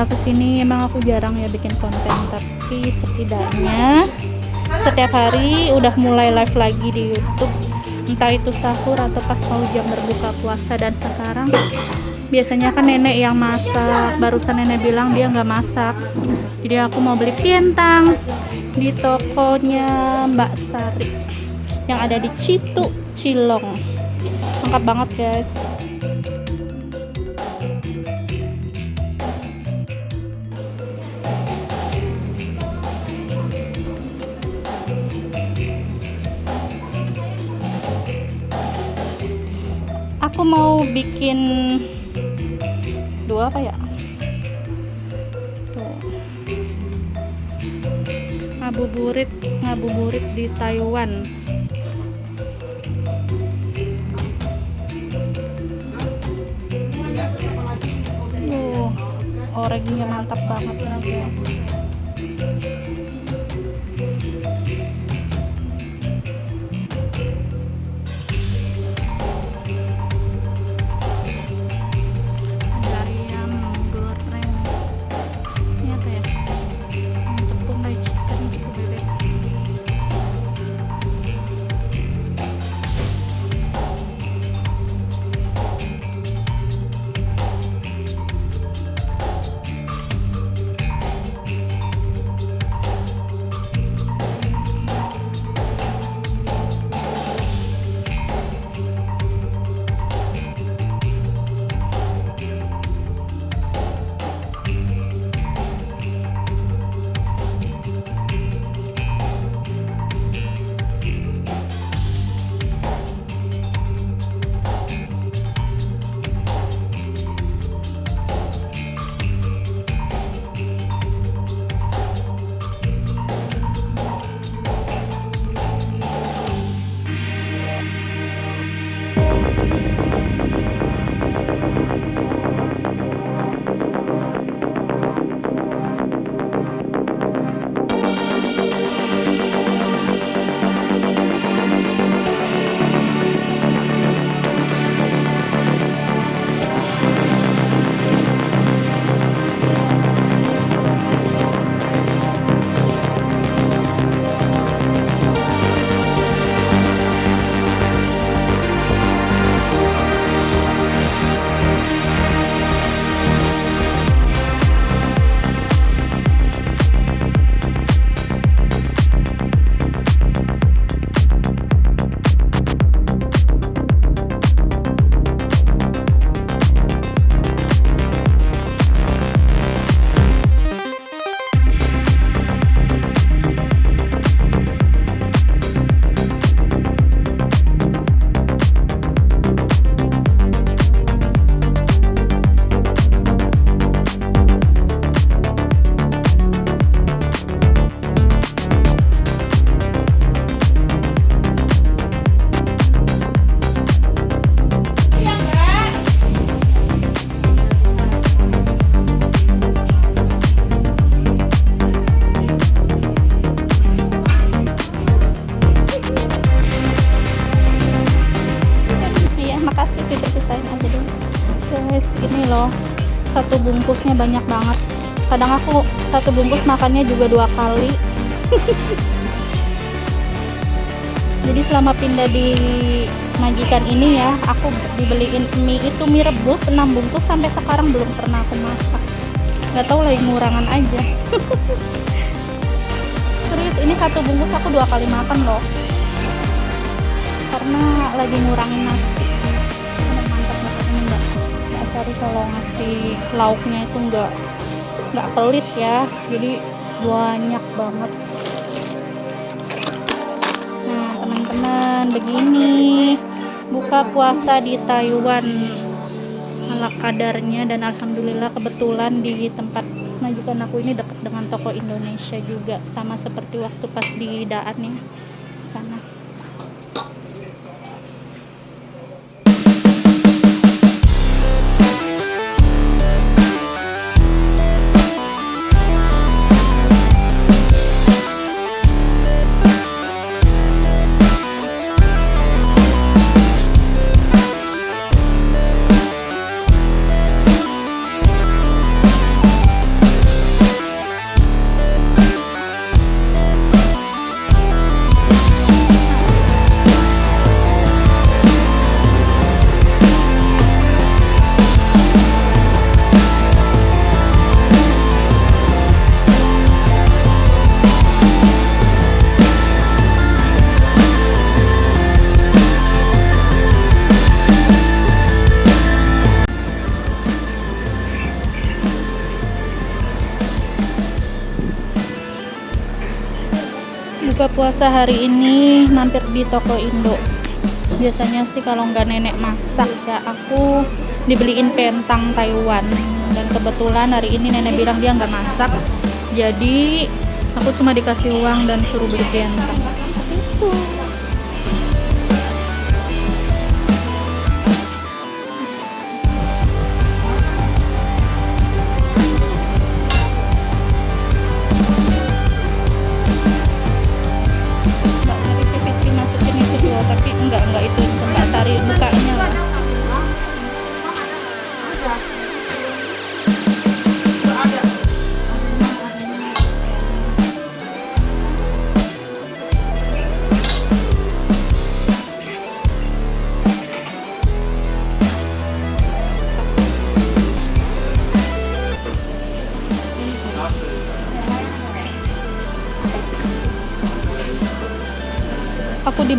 pindah ke sini emang aku jarang ya bikin konten tapi setidaknya setiap hari udah mulai live lagi di YouTube. Entah itu sahur atau pas mau jam berbuka puasa dan sekarang biasanya kan nenek yang masak. Barusan nenek bilang dia nggak masak. Jadi aku mau beli pientang di tokonya Mbak Sari yang ada di Citu Cilong. Lengkap banget guys. Aku mau bikin dua apa ya? Tuh. Ngabuburit, ngabuburit di Taiwan. Tuh, orangnya mantap banget ya guys. Satu bungkusnya banyak banget. Kadang aku satu bungkus makannya juga dua kali. Jadi selama pindah di majikan ini ya, aku dibeliin mie itu mie rebus 6 bungkus sampai sekarang belum pernah aku masak. Gak tahu lagi ngurangan aja. Serius, ini satu bungkus aku dua kali makan loh. Karena lagi ngurangin nasi. Sari kalau ngasih lauknya itu enggak nggak pelit ya. Jadi banyak banget. Nah, teman-teman, begini. Buka puasa di Taiwan. Ala kadarnya dan alhamdulillah kebetulan di tempat majikan aku ini dekat dengan toko Indonesia juga. Sama seperti waktu pas di Daan ya. Sana buka puasa hari ini mampir di toko Indo. Biasanya sih kalau nggak nenek masak ya aku dibeliin pentang Taiwan. Dan kebetulan hari ini nenek bilang dia nggak masak. Jadi aku cuma dikasih uang dan suruh beli pentang itu tapi enggak enggak itu enggak tari bukanya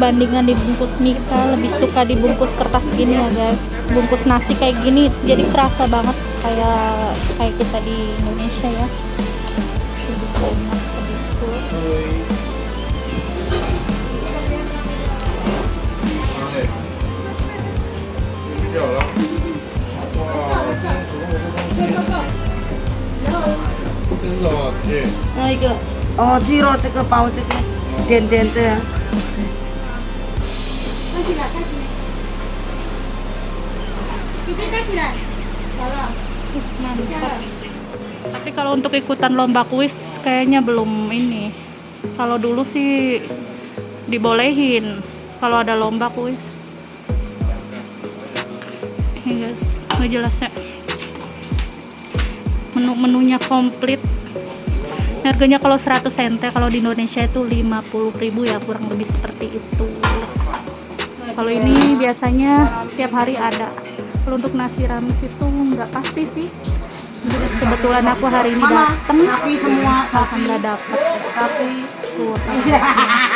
dibandingkan dibungkus mie kita lebih suka dibungkus kertas gini ya guys. Bungkus nasi kayak gini jadi kerasa banget kayak kayak kita di Indonesia ya. Gitu. Oh, 이거 ini, oh 哦，鸡肉这个包这个点点的， mantap tapi kalau untuk ikutan lomba kuis kayaknya belum ini kalau dulu sih dibolehin kalau ada lomba kuis ini guys ngejelasnya menu-menunya komplit harganya kalau 100 sente kalau di Indonesia itu 50.000 ya kurang lebih seperti itu kalau ini biasanya tiap hari ada. Kalau untuk nasi rames itu nggak pasti sih. Jadi kebetulan aku hari ini datang sapi semua, nggak dapet. Sapi.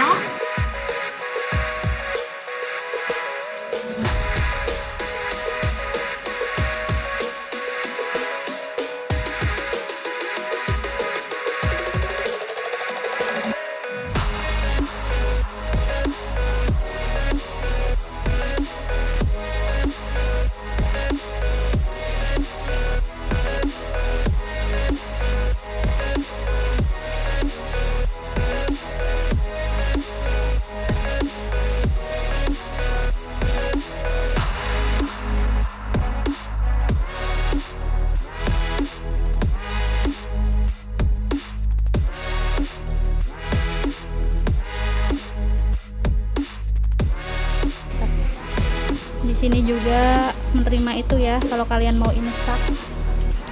di sini juga menerima itu ya kalau kalian mau imsak.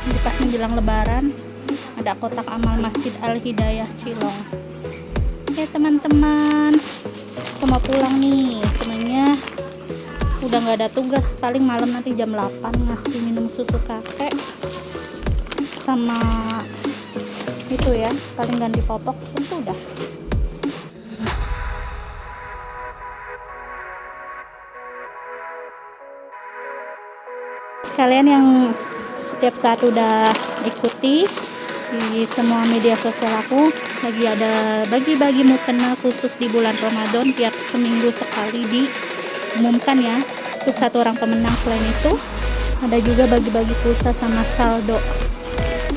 Di pas menjelang lebaran ada kotak amal Masjid Al Hidayah Cilong. Oke teman-teman. Aku mau pulang nih. Sebenarnya udah nggak ada tugas. Paling malam nanti jam 8 ngasih minum susu kakek sama itu ya paling ganti popok. Itu udah kalian yang setiap saat udah ikuti di semua media sosial aku lagi ada bagi-bagi mukena khusus di bulan Ramadan tiap seminggu sekali diumumkan ya untuk satu orang pemenang selain itu. Ada juga bagi-bagi pulsa sama saldo.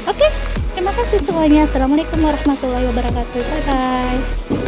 Oke terima kasih semuanya. Assalamualaikum warahmatullahi wabarakatuh. Bye bye